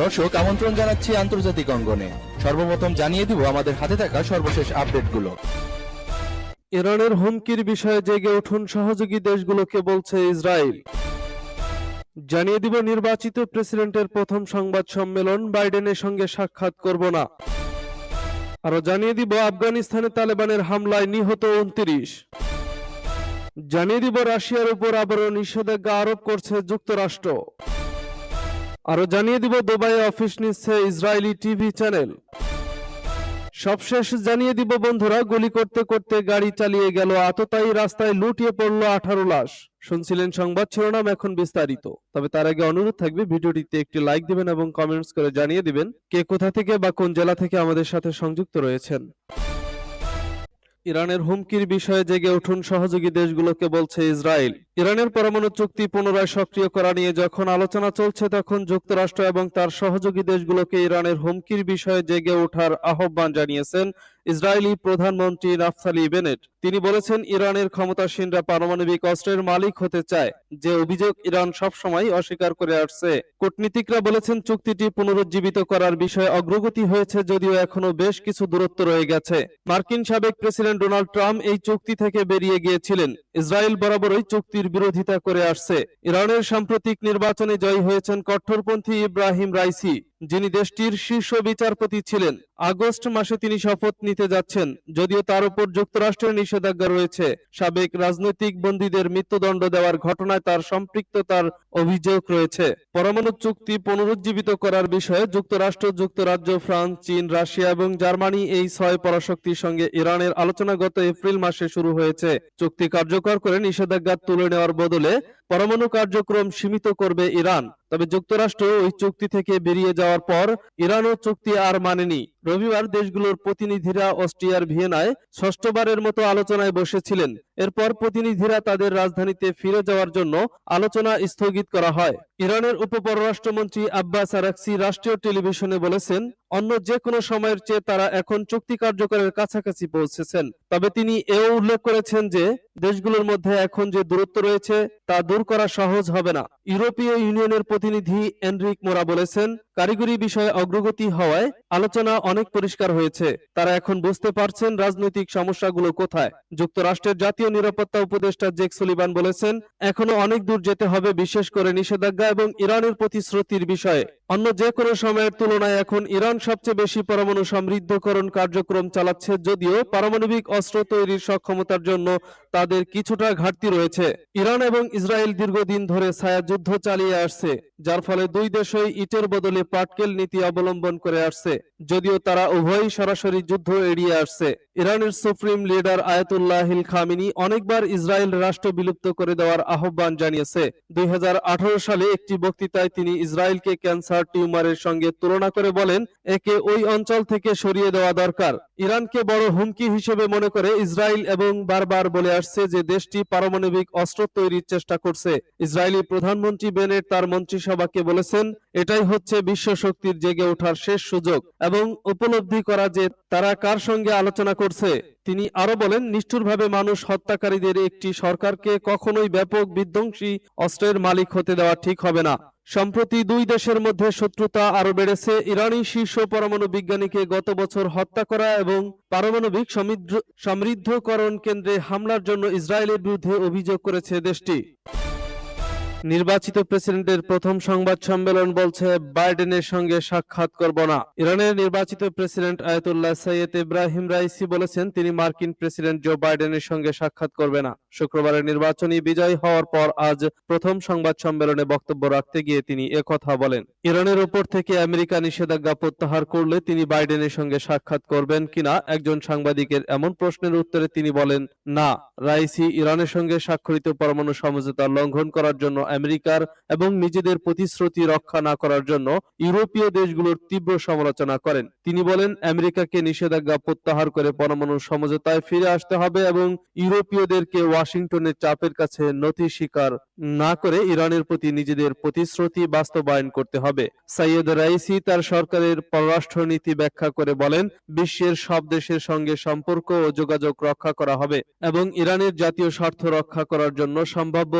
দর্শক, আমন্ত্রণ জানাচ্ছি আন্তর্জাতিক অঙ্গনে। সর্বপ্রথম জানিয়ে দিব আমাদের হাতে থাকা সর্বশেষ আপডেটগুলো। ইরানের হুমকির বিষয়ে জেগে উঠুন সহযোগী দেশগুলোকে বলছে ইসরায়েল। জানিয়ে দিব নির্বাচিত প্রেসিডেন্টের প্রথম সংবাদ সম্মেলন, বাইডেনের সঙ্গে সাক্ষাৎ করব না। আরও জানিয়ে দিব আফগানিস্তানে তালেবানের হামলায় নিহত উনত্রিশ। জানিয়ে দিব রাশিয়ার উপর আবারও নিষেধাজ্ঞা আরোপ করছে যুক্তরাষ্ট্র। আরও জানিয়ে দিব দুবাইয়ে অফিস নিচ্ছে ইসরায়েলি টিভি চ্যানেল। সবশেষ জানিয়ে দিব বন্ধুরা, গুলি করতে করতে গাড়ি চালিয়ে গেল আততায়ী রাস্তায় লুটিয়ে পড়ল আঠারো লাশ। শুনছিলেন সংবাদ শিরোনাম এখন বিস্তারিত। তবে তার আগে অনুরোধ থাকবে, ভিডিওটিতে একটি লাইক দিবেন এবং কমেন্টস করে জানিয়ে দিবেন কে কোথা থেকে বা কোন জেলা থেকে আমাদের সাথে সংযুক্ত রয়েছেন। ইরানের হুমকির বিষয়ে জেগে উঠুন সহযোগী দেশগুলোকে বলছে ইসরায়েল। ইরানের পরমাণু চুক্তি পুনরায় সক্রিয় করা নিয়ে যখন আলোচনা চলছে, তখন যুক্তরাষ্ট্র এবং তার সহযোগী দেশগুলোকে ইরানের হুমকির বিষয়ে জেগে ওঠার আহ্বান জানিয়েছেন ইসরায়েলি প্রধানমন্ত্রী নাফসালি বেনেট, তিনি বলেছেন ইরানের ক্ষমতাসীনরা পারমাণবিক অস্ত্রের মালিক হতে চায়, যে অভিযোগ ইরান সবসময় অস্বীকার করে আসছে। কূটনীতিকরা বলেছেন চুক্তিটি পুনরুজ্জীবিত করার বিষয়ে অগ্রগতি হয়েছে যদিও এখনও বেশ কিছু দূরত্ব রয়ে গেছে। মার্কিন সাবেক প্রেসিডেন্ট ডোনাল্ড ট্রাম্প এই চুক্তি থেকে বেরিয়ে গিয়েছিলেন। ইসরায়েল বরাবরই চুক্তির বিরোধিতা করে আসছে। ইরানের সাম্প্রতিক নির্বাচনে জয়ী হয়েছেন কট্টরপন্থী ইব্রাহিম রাইসি, যিনি দেশটির শীর্ষ বিচারপতি ছিলেন। আগস্ট মাসে তিনি শপথ নিতে যাচ্ছেন, যদিও তার উপর যুক্তরাষ্ট্রের নিষেধাজ্ঞা রয়েছে। সাবেক রাজনৈতিক বন্দীদের মৃত্যুদণ্ড দেওয়ার ঘটনায় তার সম্পৃক্ততার অভিযোগ রয়েছে। পরমাণু চুক্তি পুনরুজ্জীবিত করার বিষয়ে যুক্তরাষ্ট্র, যুক্তরাজ্য, ফ্রান্স, চীন, রাশিয়া এবং জার্মানি এই ছয় পরাশক্তির সঙ্গে ইরানের আলোচনা গত এপ্রিল মাসে শুরু হয়েছে। চুক্তি কার্যকর করে নিষেধাজ্ঞা তুলে নেওয়ার বদলে পরমাণু কার্যক্রম সীমিত করবে ইরান। তবে যুক্তরাষ্ট্র ওই চুক্তি থেকে বেরিয়ে যাওয়ার পর ইরানও চুক্তি আর মানেনি। রবিবার দেশগুলোর প্রতিনিধিরা অস্ট্রিয়ার ভিয়েনায় ষষ্ঠবারের মতো আলোচনায় বসেছিলেন। এরপর প্রতিনিধিরা তাদের রাজধানীতে ফিরে যাওয়ার জন্য আলোচনা স্থগিত করা হয়। ইরানের উপপররাষ্ট্রমন্ত্রী আব্বাস আরাকসি রাষ্ট্রীয় টেলিভিশনে বলেছেন, অন্য যে কোনো সময়ের চেয়ে তারা এখন চুক্তি কার্যকরের কাছাকাছি পৌঁছেছেন। তবে তিনি এও উল্লেখ করেছেন যে, দেশগুলোর মধ্যে এখন যে দূরত্ব রয়েছে, তা দূর করা সহজ হবে না। ইউরোপীয় ইউনিয়নের প্রতিনিধি এনরিক মোরা বলেছেন, কারিগরি বিষয়ে অগ্রগতি হওয়ায় আলোচনা অনেক পরিষ্কার হয়েছে। তারা এখন বুঝতে পারছেন রাজনৈতিক সমস্যাগুলো কোথায়। যুক্তরাষ্ট্রের জাতীয় নিরাপত্তা উপদেষ্টা জেক সুলিবান বলেছেন, এখনও অনেক দূর যেতে হবে বিশেষ করে নিষেধাজ্ঞা এবং ইরানের প্রতিশ্রুতির বিষয়ে। অন্য যে কোনো সময়ের তুলনায় এখন ইরান সবচেয়ে বেশি পরমাণু সমৃদ্ধকরণ কার্যক্রম চালাচ্ছে যদিও পারমাণবিক অস্ত্র তৈরির সক্ষমতার জন্য তাদের কিছুটা ঘাটতি রয়েছে। ইরান এবং ইসরায়েল দীর্ঘদিন ধরে ছায়া যুদ্ধ চালিয়ে আসছে, যার ফলে দুই দেশই ইটের বদলে পাটকেল নীতি অবলম্বন করে আসছে, যদিও তারা উভয়ই সরাসরি যুদ্ধ এড়িয়ে আসছে। ইরানের সুপ্রিম লিডার আয়াতুল্লাহ হিল খামিনি অনেকবার ইসরায়েল রাষ্ট্র বিলুপ্ত করে দেওয়ার আহ্বান জানিয়েছে। দুই সালে একটি বক্তৃতায় তিনি ইসরায়েলকে ক্যান্সার টিউমারের সঙ্গে তুলনা করে বলেন, একে ওই অঞ্চল থেকে সরিয়ে দেওয়া দরকার। ইরানকে বড় হুমকি হিসেবে মনে করে ইসরায়েল এবং বারবার বলে আসছে যে দেশটি পারমাণবিক অস্ত্র তৈরির চেষ্টা করছে। ইসরায়েলি প্রধানমন্ত্রী বেনেট তার মন্ত্রিসভাকে বলেছেন, এটাই হচ্ছে বিশ্ব শক্তির জেগে ওঠার শেষ সুযোগ এবং উপলব্ধি করা যে তারা কার সঙ্গে আলোচনা করছে। তিনি আরও বলেন, নিষ্ঠুরভাবে মানুষ হত্যাকারীদের একটি সরকারকে কখনোই ব্যাপক বিধ্বংসী অস্ত্রের মালিক হতে দেওয়া ঠিক হবে না। সম্প্রতি দুই দেশের মধ্যে শত্রুতা আরও বেড়েছে। ইরানি শীর্ষ পরমাণু বিজ্ঞানীকে গত বছর হত্যা করা এবং পারমাণবিক সমৃদ্ধকরণ কেন্দ্রে হামলার জন্য ইসরায়েলের বিরুদ্ধে অভিযোগ করেছে দেশটি। নির্বাচিত প্রেসিডেন্টের প্রথম সংবাদ সম্মেলন বলছে, বাইডেনের সঙ্গে সাক্ষাৎ করব না। ইরানের নির্বাচিত president Ayatollah Syed Ebrahim Raisi বলেছেন, তিনি মার্কিন প্রেসিডেন্ট জো বাইডেনের সঙ্গে সাক্ষাৎ করবে না। শুক্রবারের নির্বাচনী বিজয় হওয়ার পর আজ প্রথম সংবাদ সম্মেলনে বক্তব্য রাখতে গিয়ে তিনি একথা বলেন। ইরানের উপর থেকে আমেরিকা নিষেধাজ্ঞা প্রত্যাহার করলে তিনি বাইডেনের সঙ্গে সাক্ষাৎ করবেন কিনা একজন সাংবাদিকের এমন প্রশ্নের উত্তরে তিনি বলেন, না। রাইসি ইরানের সঙ্গে স্বাক্ষরিত পরমাণু সমঝোতা লঙ্ঘন করার জন্য আমেরিকার এবং নিজেদের প্রতিশ্রুতি রক্ষা না করার জন্য ইউরোপীয় দেশগুলোর তীব্র সমালোচনা করেন। তিনি বলেন, আমেরিকাকে নিষেধাজ্ঞা প্রত্যাহার করে পরমাণু সমঝোতায় ফিরে আসতে হবে এবং ইউরোপীয়দেরকে ওয়াশিংটনের চাপের কাছে নথি স্বীকার না করে ইরানের প্রতি নিজেদের প্রতিশ্রুতি বাস্তবায়ন করতে হবে। সাইয়েদ রাইসি তার সরকারের পররাষ্ট্রনীতি ব্যাখ্যা করে বলেন, বিশ্বের সব দেশের সঙ্গে সম্পর্ক ও যোগাযোগ রক্ষা করা হবে এবং ইরানের জাতীয় স্বার্থ রক্ষা করার জন্য সম্ভাব্য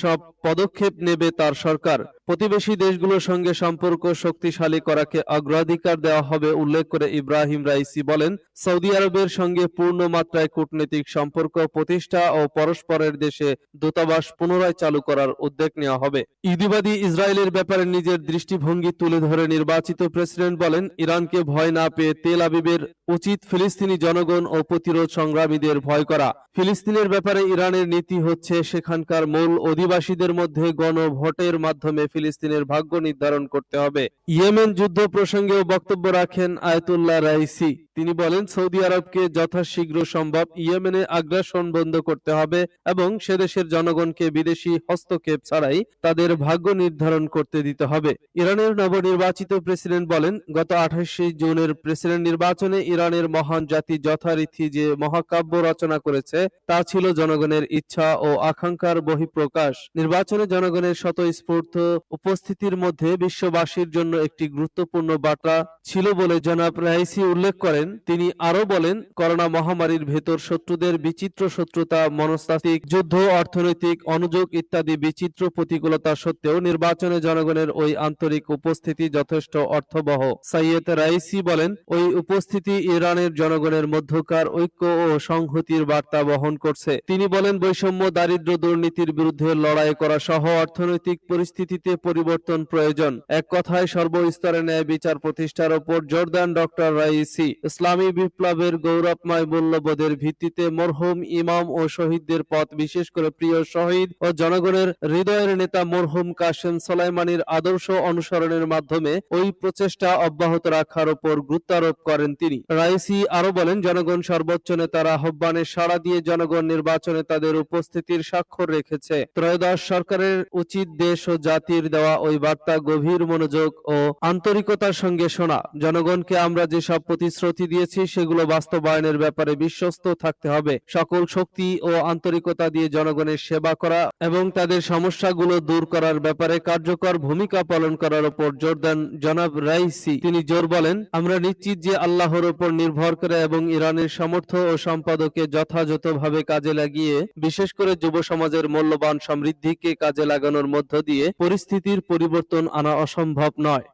সব পদক্ষেপ নেবে তার সরকার। প্রতিবেশী দেশগুলোর সঙ্গে সম্পর্ক শক্তিশালী করাকে অগ্রাধিকার দেওয়া হবে উল্লেখ করে ইব্রাহিম রাইসি বলেন, সৌদি আরবের সঙ্গে পূর্ণ মাত্রায় কূটনৈতিক সম্পর্ক, প্রতিষ্ঠা ও পরস্পরের দেশে দূতাবাস পুনরায় চালু করার উদ্যোগ নেওয়া হবে। ইহুদিবাদী ইসরায়েলের ব্যাপারে নিজের দৃষ্টিভঙ্গি তুলে ধরে নির্বাচিত প্রেসিডেন্ট বলেন, ইরানকে ভয় না পেয়ে তেল আবিবের উচিত ফিলিস্তিনি জনগণ ও প্রতিরোধ সংগ্রামীদের ভয় করা। ফিলিস্তিনের ব্যাপারে ইরানের নীতি হচ্ছে, সেখানকার মূল অধিবাসীদের মধ্যে গণভোটের মাধ্যমে ফিলিস্তিনের ভাগ্য নির্ধারণ করতে হবে। ইয়েমেন যুদ্ধ প্রসঙ্গেও বক্তব্য রাখেন আয়তুল্লাহ রাইসি। তিনি বলেন, সৌদি আরবকে যথাশীঘ্র সম্ভব ইয়েমেনে আগ্রাসন বন্ধ করতে হবে এবং সে দেশের জনগণকে বিদেশি হস্তক্ষেপ ছাড়াই তাদের ভাগ্য নির্ধারণ করতে দিতে হবে। ইরানের নবনির্বাচিত প্রেসিডেন্ট বলেন, গত আঠাশে জুনের প্রেসিডেন্ট নির্বাচনে ইরানের মহান জাতি যথারীতি যে মহাকাব্য রচনা করেছে, তা ছিল জনগণের ইচ্ছা ও আকাঙ্ক্ষার বহিঃপ্রকাশ। নির্বাচনে জনগণের স্বতঃস্ফূর্ত উপস্থিতির মধ্যে বিশ্ববাসীর জন্য একটি গুরুত্বপূর্ণ বার্তা ছিল বলে জনাব রাইসি উল্লেখ করেন। তিনি আরও বলেন, করোনা মহামারীর ভেতর শত্রুদের বিচিত্র শত্রুতা, মনস্তাত্ত্বিক যুদ্ধ, অর্থনৈতিক অনুযোগ ইত্যাদি বিচিত্র প্রতিকূলতা সত্ত্বেও নির্বাচনে জনগণের ওই আন্তরিক উপস্থিতি যথেষ্ট অর্থবহ। সাইয়েদ রাইসি বলেন, ওই উপস্থিতি ইরানের জনগণের মধ্যকার ঐক্য ও সংহতির বার্তা বহন করছে। তিনি বলেন, বৈষম্য দারিদ্র দুর্নীতির বিরুদ্ধে লড়াই করা সহ অর্থনৈতিক পরিস্থিতিতে পরিবর্তন প্রয়োজন। এক কথায় সর্বস্তরে ন্যায় বিচার প্রতিষ্ঠার ওপর জোরদান ডক্টর রাইসি ইসলামী বিপ্লবের গৌরবময় মূল্যবোধের ভিত্তিতে মরহুম ইমাম ও শহীদদের পথ, বিশেষ করে প্রিয় শহীদ ও জনগণের হৃদয়ের নেতা মরহুম কাশেম সোলাইমানির আদর্শ অনুসরণের মাধ্যমে ওই প্রচেষ্টা অব্যাহত রাখার উপর গুরুত্বারোপ করেন তিনি। রাইসি আরও বলেন, জনগণ সর্বোচ্চ নেতার আহ্বানে সাড়া দিয়ে জনগণ নির্বাচনে তাদের উপস্থিতির স্বাক্ষর রেখেছে। ত্রয়োদশ সরকারের উচিত দেশ ও জাতির দেওয়া ওই বার্তা গভীর মনোযোগ ও আন্তরিকতার সঙ্গে শোনা। জনগণকে আমরা যেসব প্রতিশ্রুতি দিয়েছি, সেগুলো বাস্তবায়নের ব্যাপারে বিশ্বস্ত থাকতে হবে। সকল শক্তি ও আন্তরিকতা দিয়ে জনগণের সেবা করা এবং তাদের সমস্যাগুলো দূর করার ব্যাপারে কার্যকর ভূমিকা পালন করার উপর জোর দেন জনাব রাইসি। তিনি জোর বলেন, আমরা নিশ্চিত যে আল্লাহর উপর নির্ভর করে এবং ইরানের সামর্থ্য ও সম্পাদকে যথাযথভাবে কাজে লাগিয়ে, বিশেষ করে যুব সমাজের মূল্যবান সমৃদ্ধিকে কাজে লাগানোর মধ্য দিয়ে, পরিস্থিতির পরিবর্তন আনা অসম্ভব নয়।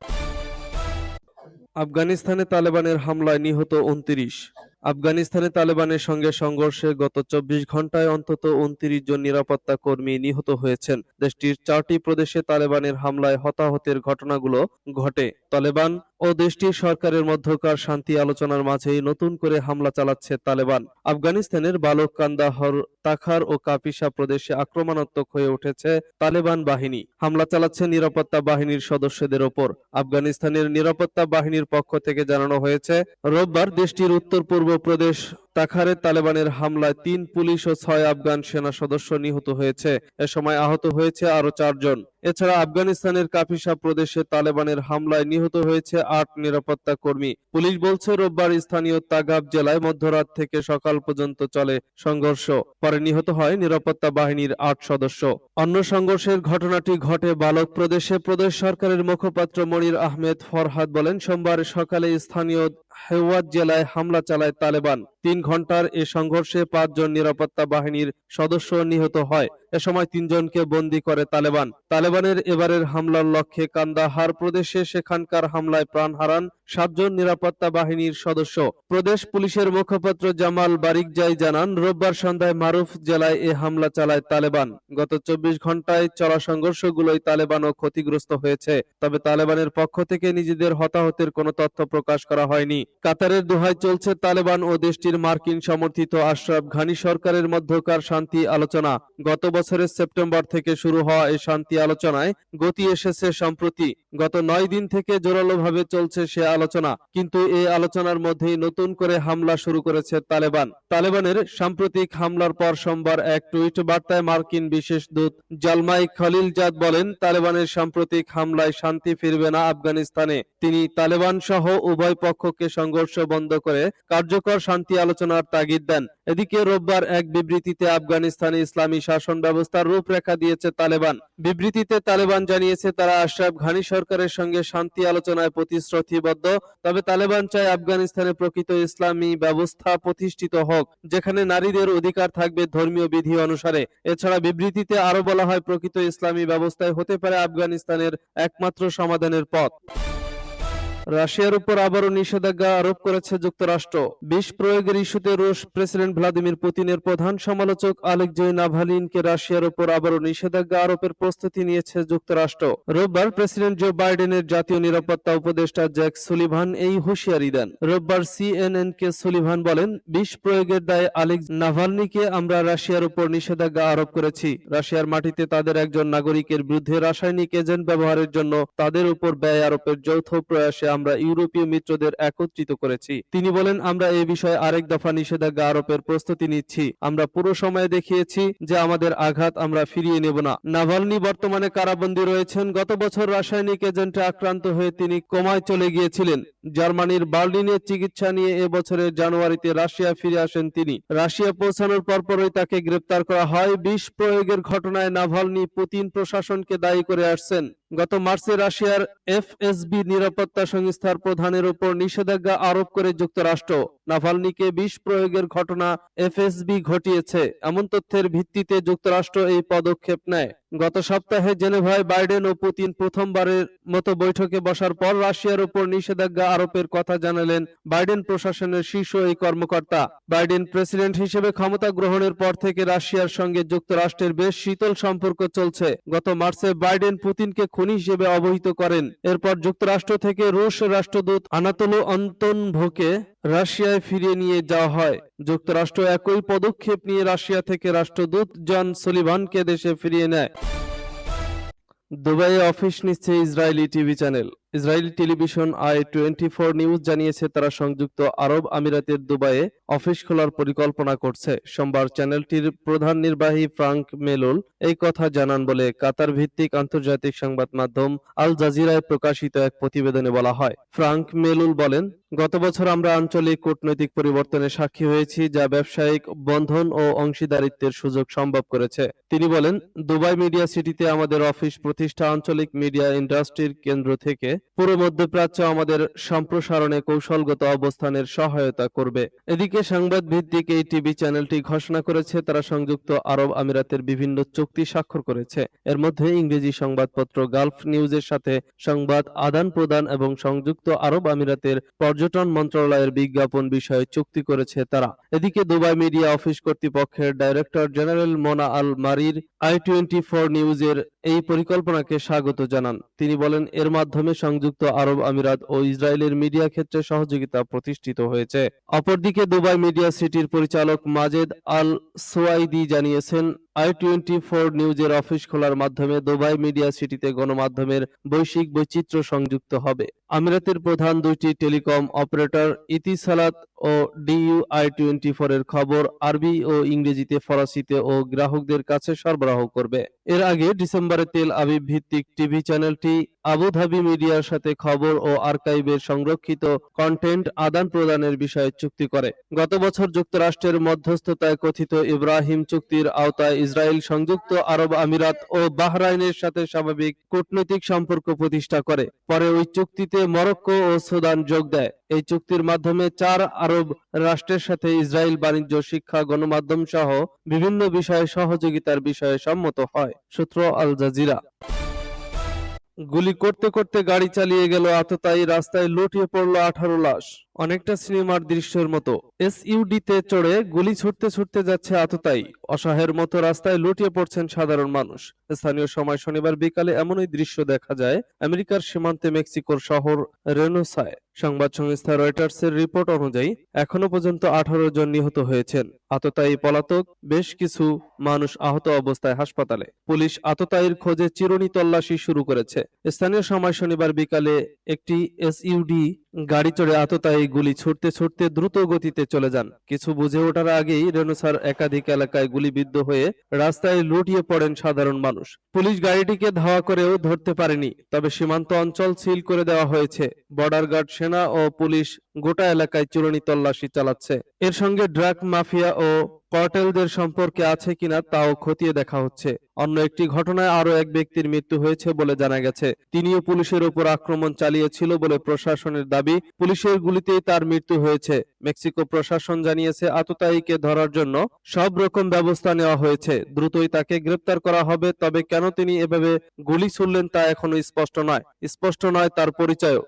আফগানিস্তানে তালেবানের হামলায় নিহত উনত্রিশ। আফগানিস্তানে তালেবানের সঙ্গে সংঘর্ষে গত চব্বিশ ঘন্টায় অন্তত উনত্রিশ জন নিরাপত্তা কর্মী নিহত হয়েছেন। দেশটির চারটি প্রদেশে তালেবানের হামলায় হতাহতের ঘটনাগুলো ঘটে। তালেবান ও দেশটির সরকারের মধ্যকার শান্তি আলোচনার মাঝেই নতুন করে হামলা চালাচ্ছে তালেবান। আফগানিস্তানের বালক কান্দাহর তাখার ও কাপিসা প্রদেশে আক্রমণাত্মক হয়ে উঠেছে তালেবান বাহিনী। হামলা চালাচ্ছে নিরাপত্তা বাহিনীর সদস্যদের ওপর। আফগানিস্তানের নিরাপত্তা বাহিনীর পক্ষ থেকে জানানো হয়েছে, রোববার দেশটির উত্তর পূর্ব প্রদেশ তাখারে তালেবানের হামলায় তিন পুলিশ ও ছয় আফগান সেনা সদস্য নিহত হয়েছে। এ সময় আহত হয়েছে আরও চারজন। এছাড়া আফগানিস্তানের কাফিসা প্রদেশে তালেবানের হামলায় নিহত হয়েছে আট নিরাপত্তা কর্মী। পুলিশ বলছে, রোববার স্থানীয় তাগাব জেলায় মধ্যরাত থেকে সকাল পর্যন্ত চলে সংঘর্ষ। পরে নিহত হয় নিরাপত্তা বাহিনীর আট সদস্য। অন্য সংঘর্ষের ঘটনাটি ঘটে বালক প্রদেশে। প্রদেশ সরকারের মুখপাত্র মনির আহমেদ ফরহাদ বলেন, সোমবার সকালে স্থানীয় হেওয়াত জেলায় হামলা চালায় তালেবান। তিন ঘণ্টার এ সংঘর্ষে পাঁচজন নিরাপত্তা বাহিনীর সদস্য নিহত হয়। এ সময় তিনজনকে বন্দী করে তালেবান। তালেবানের এবারের হামলার লক্ষ্যে কান্দাহার প্রদেশে সেখানকার হামলায় প্রাণ হারান সাতজন নিরাপত্তা বাহিনীর সদস্য। প্রদেশ পুলিশের মুখপাত্র জামাল বারিকজাই জানান, রোববার সন্ধ্যায় মারুফ জেলায় এ হামলা চালায় তালেবান। গত চব্বিশ ঘন্টায় চলা সংঘর্ষগুলোই তালেবানও ক্ষতিগ্রস্ত হয়েছে। তবে তালেবানের পক্ষ থেকে নিজেদের হতাহতের কোনো তথ্য প্রকাশ করা হয়নি। কাতারের দোহায় চলছে তালেবান ও দেশটির মার্কিন সমর্থিত আশরাফ ঘানি সরকারের মধ্যকার শান্তি আলোচনা। গত বছরের সেপ্টেম্বর থেকে শুরু হওয়া এই শান্তি আলোচনায় গতি এসেছে সম্প্রতি। গত নয় দিন থেকে জোরালোভাবে চলছে সে আলোচনা, কিন্তু এই আলোচনার মধ্যেই নতুন করে হামলা শুরু করেছে তালেবান। তালেবানের সাম্প্রতিক হামলার পর সোমবার এক টুইট বার্তায় মার্কিন বিশেষ দূত জালমাই খলিলজাদ বলেন, তালেবানের সাম্প্রতিক হামলায় শান্তি ফিরবে না আফগানিস্তানে। তিনি তালেবান সহ উভয় পক্ষকে সংঘর্ষ বন্ধ করে কার্যকর শান্তি আলোচনার তাগিদ দেন। এদিকে রোববার এক বিবৃতিতে আফগানিস্তানে ইসলামী শাসন ব্যবস্থার রূপরেখা দিয়েছে তালেবান। বিবৃতিতে তালেবান জানিয়েছে, তারা আশরাফ ঘানি সরকারের সঙ্গে শান্তি আলোচনায় প্রতিশ্রুতিবদ্ধ, তবে তালেবান চায় আফগানিস্তানে প্রকৃত ইসলামী ব্যবস্থা প্রতিষ্ঠিত হোক, যেখানে নারীদের অধিকার থাকবে ধর্মীয় বিধি অনুসারে। এছাড়া বিবৃতিতে আরও বলা হয়, প্রকৃত ইসলামী ব্যবস্থায় হতে পারে আফগানিস্তানের একমাত্র সমাধানের পথ। রাশিয়ার উপর আবারও নিষেধাজ্ঞা আরোপ করেছে যুক্তরাষ্ট্র। বিষ প্রয়োগের ইস্যুতে রুশ প্রেসিডেন্ট ভ্লাদিমির পুতিনের প্রধান সমালোচক আলেকজয় নাভালিনকে রাশিয়ার উপর আবারও নিষেধাজ্ঞা আরোপের প্রস্তুতি নিয়েছে যুক্তরাষ্ট্র। রোববার প্রেসিডেন্ট জো বাইডেনের জাতীয় নিরাপত্তা উপদেষ্টা জ্যাক সুলিভান এই হুঁশিয়ারি দেন। রোববার সিএনএন কে সুলিভান বলেন বিষ প্রয়োগের দায়ে আলেক্স নাভালনিকে আমরা রাশিয়ার উপর নিষেধাজ্ঞা আরোপ করেছি। রাশিয়ার মাটিতে তাদের একজন নাগরিকের বিরুদ্ধে রাসায়নিক এজেন্ট ব্যবহারের জন্য তাদের উপর ব্যয় আরোপের যৌথ প্রয়াসে আমরা ইউরোপীয় মিত্রদের একত্রিত করেছি। তিনি বলেন, আমরা এ বিষয়ে আরেক দফা নিষেধাজ্ঞা আরোপের প্রস্তুতি নিচ্ছি। আমরা পুরো সময়ে দেখিয়েছি যে আমাদের আঘাত আমরা ফিরিয়ে নেব না। নাভালনি বর্তমানে কারাবন্দী রয়েছেন। গত বছর রাসায়নিক এজেন্টে আক্রান্ত হয়ে তিনি কমায় চলে গিয়েছিলেন। জার্মানির বার্লিনে চিকিৎসা নিয়ে এবছরের জানুয়ারিতে রাশিয়া ফিরে আসেন তিনি। রাশিয়া পৌঁছানোর পরপরই তাকে গ্রেপ্তার করা হয়। বিষ প্রয়োগের ঘটনায় নাভালনি পুতিন প্রশাসনকে দায়ী করে আসছেন। গত মার্চে রাশিয়ার এফএসবি নিরাপত্তা সংস্থার প্রধানের উপর নিষেধাজ্ঞা আরোপ করে যুক্তরাষ্ট্র। নাভালনিকে বিষ প্রয়োগের ঘটনা এফএসবি ঘটিয়েছে। এমন তথ্যের ভিত্তিতে যুক্তরাষ্ট্র এই পদক্ষেপ নেয়। গত সপ্তাহে জেনেভায় বাইডেন ও পুতিন প্রথমবারের মতো বৈঠকে বসার পর রাশিয়ার উপর নিষেধাজ্ঞা আরোপের কথা জানালেন বাইডেন প্রশাসনের শীর্ষ এই কর্মকর্তা। বাইডেন প্রেসিডেন্ট হিসেবে ক্ষমতা গ্রহণের পর থেকে রাশিয়ার সঙ্গে যুক্তরাষ্ট্রের বেশ শীতল সম্পর্ক চলছে। গত মার্চে বাইডেন পুতিনকে খুনি হিসেবে অবহিত করেন। এরপর যুক্তরাষ্ট্র থেকে রুশ রাষ্ট্রদূত আনাতোলো অন্তনভোকে রাশিয়ায় ফিরিয়ে নিয়ে যাওয়া হয়। যুক্তরাষ্ট্র একই পদক্ষেপ নিয়ে রাশিয়া থেকে রাষ্ট্রদূত জন সলিভানকে দেশে ফিরিয়ে নেয়। দুবাইয়ে অফিস নিচ্ছে Israeli TV channel. Israeli television I twenty four news জানিয়েছে, তারা সংযুক্ত আরব আমিরাতের দুবাইয়ে অফিস খোলার পরিকল্পনা করছে। সোমবার চ্যানেলটির প্রধান নির্বাহী ফ্রাঙ্ক মেলুল এই কথা জানান বলে কাতার ভিত্তিক আন্তর্জাতিক সংবাদ মাধ্যম আল জাজিরায় প্রকাশিত এক প্রতিবেদনে বলা হয়। ফ্রাঙ্ক মেলুল বলেন, গত বছর আমরা আঞ্চলিক কূটনৈতিক পরিবর্তনের সাক্ষী হয়েছি, যা ব্যবসায়িক বন্ধন ও অংশীদারিত্বের সুযোগ সম্ভব করেছে। তিনি বলেন, দুবাই মিডিয়া সিটিতে আমাদের অফিস প্রতিষ্ঠা আঞ্চলিক মিডিয়া ইন্ডাস্ট্রির কেন্দ্র থেকে পুরো মধ্যপ্রাচ্য আমাদের সম্প্রসারণে কৌশলগত অবস্থানের সহায়তা করবে। এদিকে সংবাদ ভিত্তিক এই টিভি চ্যানেলটি ঘোষণা করেছে, তারা সংযুক্ত আরব আমিরাতের বিভিন্ন চুক্তি স্বাক্ষর করেছে। এর মধ্যে ইংরেজি সংবাদপত্র গালফ নিউজের সাথে সংবাদ আদান প্রদান এবং সংযুক্ত আরব আমিরাতের পর্যটন মন্ত্রণালয়ের বিজ্ঞাপন বিষয়ে চুক্তি করেছে তারা। এদিকে দুবাই মিডিয়া অফিস কর্তৃপক্ষের ডাইরেক্টর জেনারেল মোনা আল মারির আই টোয়েন্টি ফোর নিউজের এই পরিকল্পনাকে স্বাগত জানান। তিনি বলেন, এর মাধ্যমে সংযুক্ত আরব আমিরাত ও ইসরায়েলের মিডিয়া ক্ষেত্রে সহযোগিতা প্রতিষ্ঠিত হয়েছে। অপরদিকে দুবাই মিডিয়া সিটির পরিচালক মাজেদ আল সোয়াইদি জানিয়েছেন আই টোয়েন্টি ফোর নিউজের অফিস খোলার মাধ্যমে দুবাই মিডিয়া সিটিতে গণমাধ্যমের বৈশ্বিক বৈচিত্র্য সংযুক্ত হবে। আমিরাতের প্রধান দুইটি টেলিকম অপারেটর ইতিসালাত ও ডিইউ আই টোয়েন্টি ফোর এর খবর আরবি ও ইংরেজিতে, ফরাসিতে ও গ্রাহকদের কাছে সরবরাহ করবে। এর আগে ডিসেম্বরে তেল আবিব ভিত্তিক টিভি চ্যানেলটি আবুধাবি মিডিয়ার সাথে খবর ও আর্কাইভের সংরক্ষিত কন্টেন্ট আদান প্রদানের বিষয়ে চুক্তি করে। গত বছর যুক্তরাষ্ট্রের মধ্যস্থতায় কথিত ইব্রাহিম চুক্তির আওতায় ইসরায়েল সংযুক্ত আরব আমিরাত ও বাহরাইনের সাথে স্বাভাবিক কূটনৈতিক সম্পর্ক প্রতিষ্ঠা করে। পরে ওই চুক্তিতে মরক্কো ও সুদান যোগ দেয়। এই চুক্তির মাধ্যমে চার আরব রাষ্ট্রের সাথে ইসরায়েল বাণিজ্য, শিক্ষা, গণমাধ্যম সহ বিভিন্ন বিষয়ে সহযোগিতার বিষয়ে সম্মত হয়, সূত্র আল জাজিরা। গুলি করতে করতে গাড়ি চালিয়ে গেল আততায়ী, রাস্তায় লুটিয়ে পড়ল আঠারো লাশ। অনেকটা সিনেমার দৃশ্যের মতো। এসইউডিতে চড়ে গুলি ছুটতে ছুটতে যাচ্ছে আততায়ী। অসহায়ের মতো রাস্তায় লুটিয়ে পড়ছেন সাধারণ মানুষ। স্থানীয় সময় শনিবার বিকালে এমনই দৃশ্য দেখা যায় আমেরিকার সীমান্তে মেক্সিকোর শহর রেনোসায়। সংবাদ সংস্থা রয়টার্সের রিপোর্ট অনুযায়ী এখনও পর্যন্ত আঠারো জন নিহত হয়েছেন। আততায়ী পলাতক, বেশ কিছু মানুষ আহত অবস্থায় হাসপাতালে। পুলিশ আততায়ীর খোঁজে চিরুনি তল্লাশি শুরু করেছে। স্থানীয় সময় শনিবার বিকালে একটি এসইউডি গাড়ি চড়ে আততায়ী গুলি ছুটতে ছুটতে দ্রুত গতিতে চলে যান। কিছু বুঝে ওঠার আগেই রেনুসার একাধিক এলাকায় গুলিবিদ্ধ হয়ে রাস্তায় লুটিয়ে পড়েন সাধারণ মানুষ। পুলিশ গাড়িটিকে ধাওয়া করেও ধরতে পারেনি, তবে সীমান্ত অঞ্চল সিল করে দেওয়া হয়েছে। বর্ডার গার্ড সেনা ও পুলিশ গোটা এলাকায় চূড়ানি তল্লাশি চালাচ্ছে। এর সঙ্গে ড্রাগ মাফিয়া ও কর্টেলদের সম্পর্কে আছে কিনা তাও খতিয়ে দেখা হচ্ছে। অন্য একটি ঘটনায় আরও এক ব্যক্তির মৃত্যু হয়েছে বলে জানা গেছে। তিনিও পুলিশের উপর আক্রমণ চালিয়েছিল বলে প্রশাসনের দাবি, পুলিশের গুলিতেই তার মৃত্যু হয়েছে। মেক্সিকো প্রশাসন জানিয়েছে, আততায়ীকে ধরার জন্য সব রকম ব্যবস্থা নেওয়া হয়েছে। দ্রুতই তাকে গ্রেপ্তার করা হবে, তবে কেন তিনি এভাবে গুলি ছুড়লেন তা এখনও স্পষ্ট নয়। স্পষ্ট নয় তার পরিচয়ও।